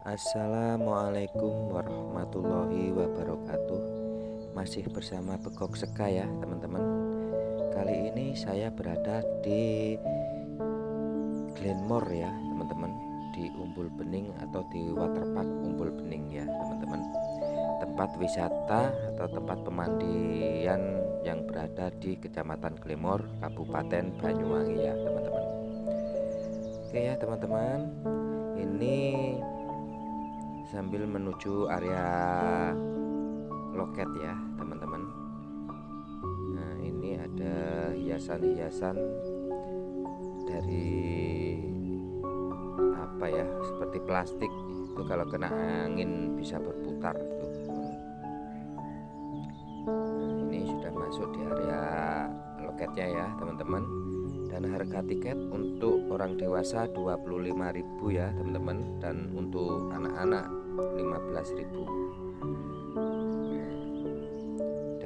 Assalamualaikum warahmatullahi wabarakatuh. Masih bersama Begok Seka ya teman-teman. Kali ini saya berada di Glenmore ya teman-teman. Di Umbul Bening atau di Waterpark Umbul Bening ya teman-teman. Tempat wisata atau tempat pemandian yang berada di Kecamatan Glenmore Kabupaten Banyuwangi ya teman-teman. Oke ya teman-teman ini sambil menuju area loket ya teman-teman. Nah ini ada hiasan-hiasan dari apa ya seperti plastik itu kalau kena angin bisa berputar itu nah, ini sudah masuk di area loketnya ya teman-teman dan harga tiket untuk orang dewasa 25.000 ya teman-teman. Dan untuk anak-anak 15.000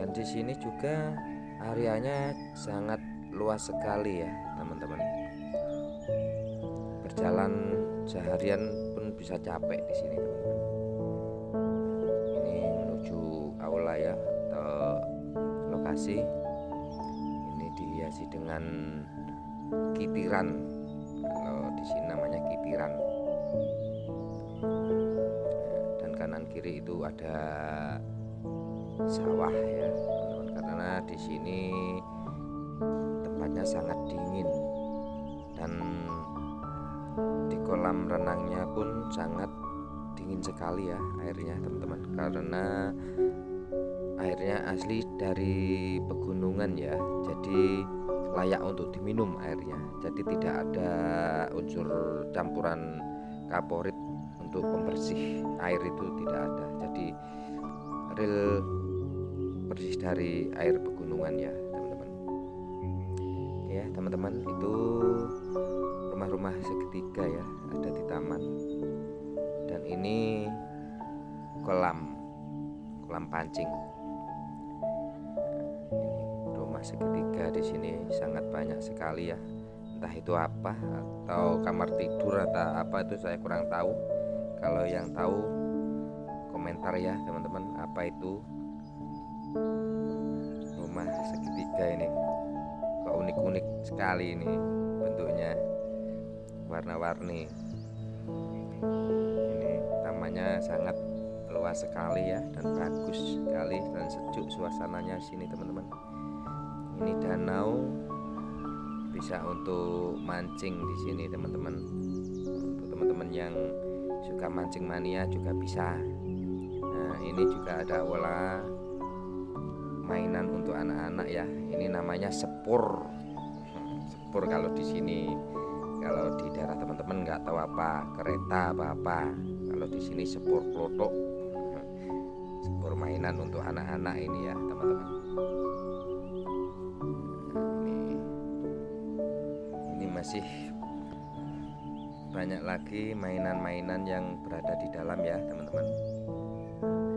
dan di sini juga areanya sangat luas sekali ya teman-teman. Berjalan seharian pun bisa capek di sini teman-teman. Ini menuju aula ya atau lokasi. Ini dihiasi dengan kitiran kalau di sini namanya kitiran dan kanan kiri itu ada sawah ya teman-teman. Karena di sini tempatnya sangat dingin. Dan di kolam renangnya pun sangat dingin sekali ya airnya teman-teman. Karena airnya asli dari pegunungan ya. Jadi layak untuk diminum airnya. Jadi tidak ada unsur campuran kaporit untuk pembersih air itu tidak ada. Jadi real bersih dari air pegunungan ya teman-teman. Ya teman-teman itu rumah-rumah segitiga ya ada di taman. Dan ini kolam kolam pancing segitiga di sini sangat banyak sekali ya. Entah itu apa atau kamar tidur atau apa itu saya kurang tahu. Kalau yang tahu komentar ya teman-teman apa itu rumah segitiga ini. Kok unik-unik sekali ini bentuknya warna-warni. Ini tamannya sangat luas sekali ya dan bagus sekali dan sejuk suasananya sini teman-teman ini danau bisa untuk mancing di sini teman-teman. Untuk teman-teman yang suka mancing mania juga bisa. Nah ini juga ada olah mainan untuk anak-anak ya. Ini namanya sepur. Sepur kalau di sini. Kalau di daerah teman-teman nggak tahu apa kereta apa apa. Kalau di sini sepur klotok sepur mainan untuk anak-anak ini ya teman-teman masih banyak lagi mainan-mainan yang berada di dalam ya teman-teman.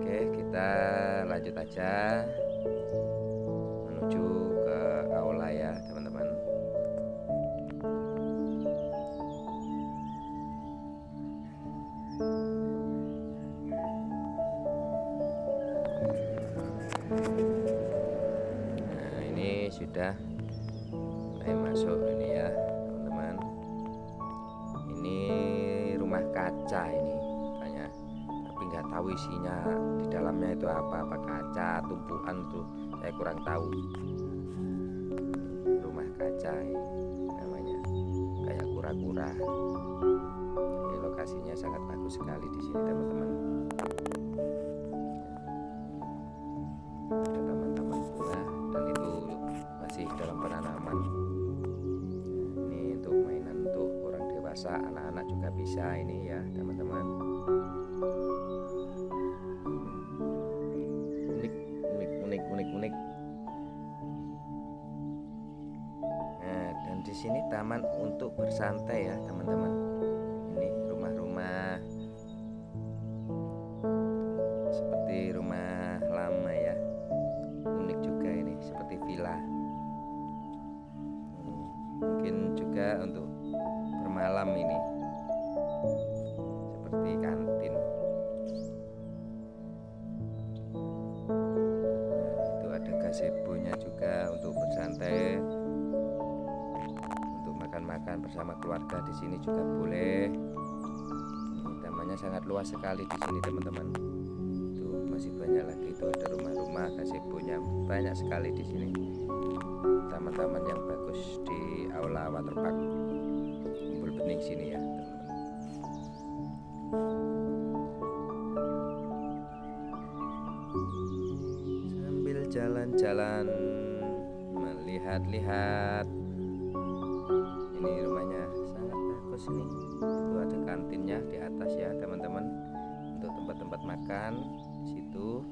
Oke kita lanjut aja menuju ke aula ya teman-teman. Nah ini sudah mulai masuk ini ya kaca ini banyak. Tapi nggak tahu isinya di dalamnya itu apa apa kaca tumpuan tuh saya kurang tahu. Rumah kaca ini namanya. Kayak kura-kura. Ini lokasinya sangat bagus sekali di sini teman-teman. Ada taman-taman dan itu masih dalam penanaman. Ini untuk mainan untuk orang dewasa anak-anak juga bisa ini di sini taman untuk bersantai ya teman-teman. Ini rumah-rumah. Seperti rumah lama ya. Unik juga ini seperti villa. Mungkin juga untuk bermalam ini. Seperti kantin. Nah, itu ada gazebo nya juga untuk bersantai makan bersama keluarga di sini juga boleh. Tamannya sangat luas sekali di sini teman-teman. Tuh masih banyak lagi itu ada rumah-rumah gazebo-nya banyak sekali di sini. Taman-taman yang bagus di aula waterpark kumpul bening sini ya sambil jalan-jalan melihat-lihat ini rumahnya sangat bagus ini. Itu ada kantinnya di atas ya teman-teman. Untuk tempat-tempat makan di situ.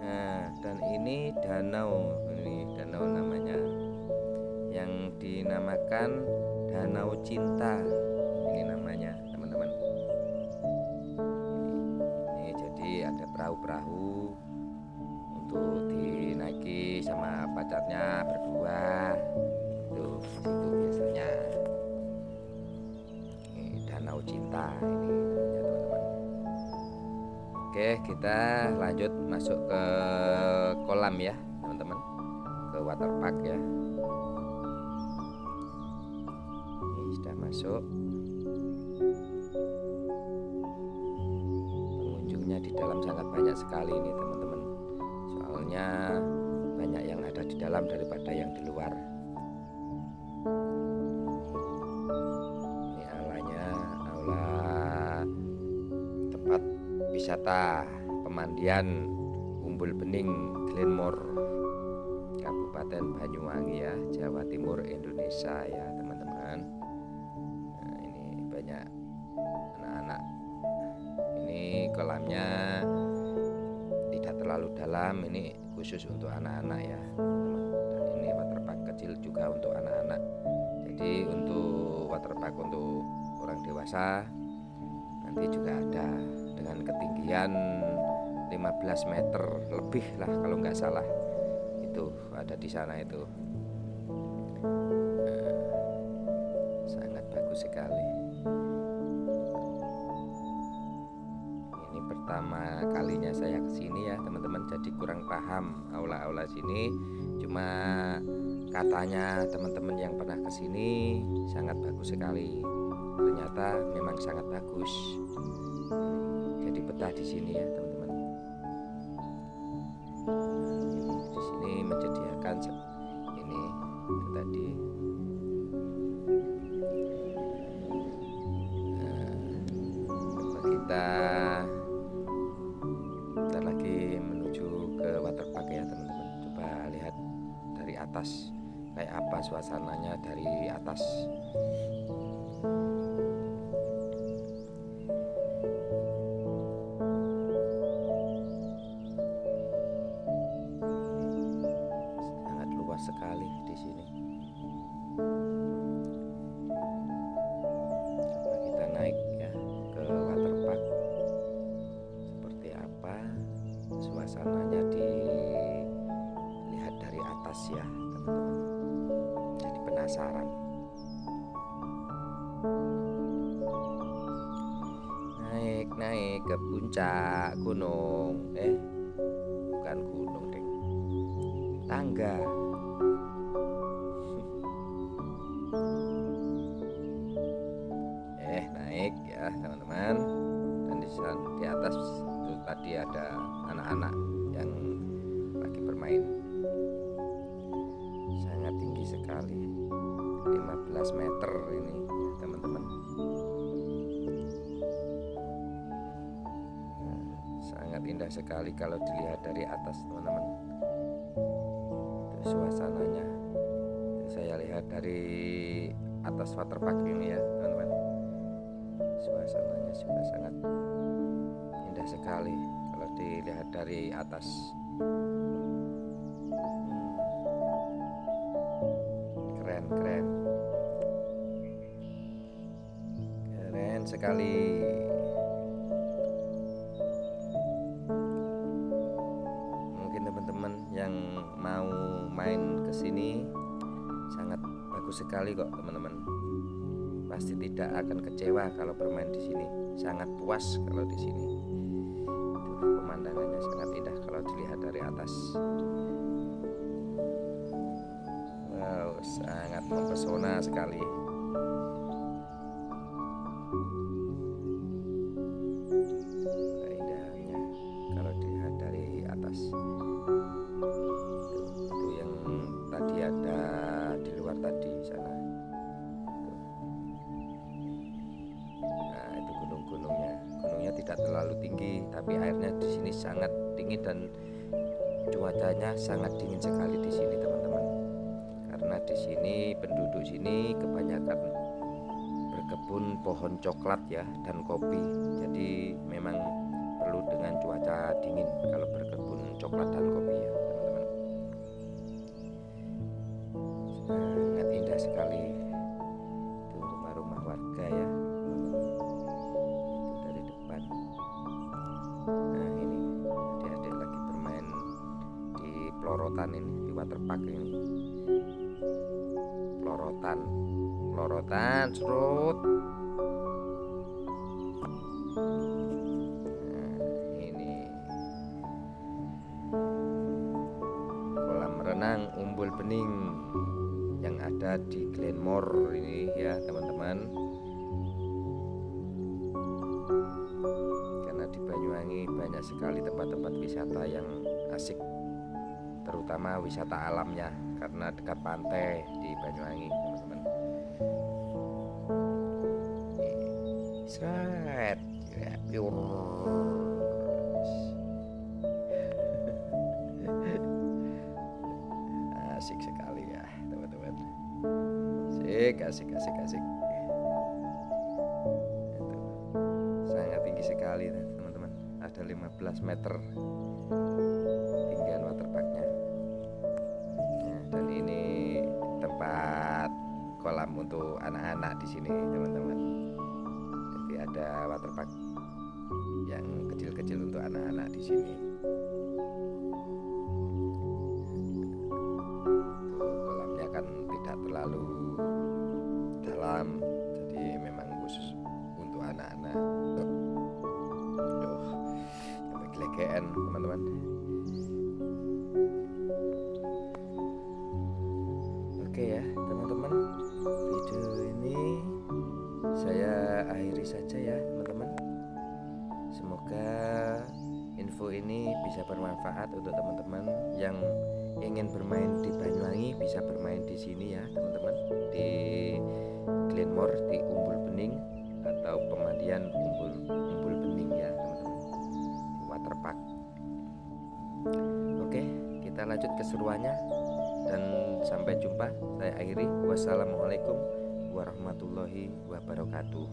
Nah dan ini danau. Ini danau namanya. Yang dinamakan danau cinta. Ini namanya teman-teman. Ini, ini jadi ada perahu-perahu untuk dinaiki sama pacarnya berdua cinta ini namanya teman-teman. Oke kita lanjut masuk ke kolam ya teman-teman. Ke waterpark ya. Ini sudah masuk. Pengunjungnya di dalam sangat banyak sekali ini teman-teman. Soalnya banyak yang ada di dalam daripada yang di luar wisata pemandian Umbul Bening Glenmore Kabupaten Banyuwangi ya Jawa Timur Indonesia ya teman-teman. Nah, ini banyak anak-anak. Ini kolamnya tidak terlalu dalam ini khusus untuk anak-anak ya. Dan ini waterpark kecil juga untuk anak-anak. Jadi untuk waterpark untuk orang dewasa nanti juga ada dengan ketinggian 15 meter lebih lah kalau nggak salah. Itu ada di sana itu. Nah, sangat bagus sekali. Ini pertama kalinya saya ke sini ya teman-teman. Jadi kurang paham aula-aula sini. Cuma katanya teman-teman yang pernah ke sini sangat bagus sekali. Ternyata memang sangat bagus jadi betah di sini ya teman-teman. Ini di sini menyediakan ini tadi. Nah, kita Bentar lagi menuju ke waterpark ya teman-teman. Coba lihat dari atas Kayak apa suasananya dari atas puncak gunung eh? Bukan gunung deh tangga. Eh naik ya teman-teman. Dan di di atas itu tadi ada anak-anak indah sekali kalau dilihat dari atas teman-teman. Suasananya. Saya lihat dari atas waterpark ini ya teman-teman. Suasananya juga sangat indah sekali kalau dilihat dari atas. Keren keren. Keren sekali yang mau main ke sini sangat bagus sekali kok teman-teman. Pasti tidak akan kecewa kalau bermain di sini. Sangat puas kalau di sini. Pemandangannya sangat indah kalau dilihat dari atas. Wow sangat mempesona sekali sangat dingin sekali di sini teman-teman. Karena di sini penduduk sini kebanyakan berkebun pohon coklat ya dan kopi. Jadi memang perlu dengan cuaca dingin kalau berkebun coklat dan kopi ya teman-teman. Sangat indah sekali ini pelorotan pelorotan serut. Nah ini. Kolam renang umbul bening yang ada di Glenmore ini ya teman-teman. Karena di Banyuwangi banyak sekali tempat-tempat wisata yang asik terutama wisata alamnya karena dekat pantai di Banyuwangi teman-teman. Seret ya, asik sekali ya teman-teman. Asik asik asik asik. Sangat tinggi sekali teman-teman. Ada 15 meter kolam untuk anak-anak di sini teman-teman. Jadi ada waterpark yang kecil-kecil untuk anak-anak di sini Oke ya teman-teman. Video ini saya akhiri saja ya teman-teman. Semoga info ini bisa bermanfaat untuk teman-teman yang ingin bermain di Banyuwangi bisa bermain di sini ya teman-teman. Di Glenmore di Umbul Bening atau pemandian Umbul Umbul Bening ya teman-teman. Waterpark oke kita lanjut keseruannya dan sampai jumpa saya akhiri. Wassalamualaikum warahmatullahi wabarakatuh.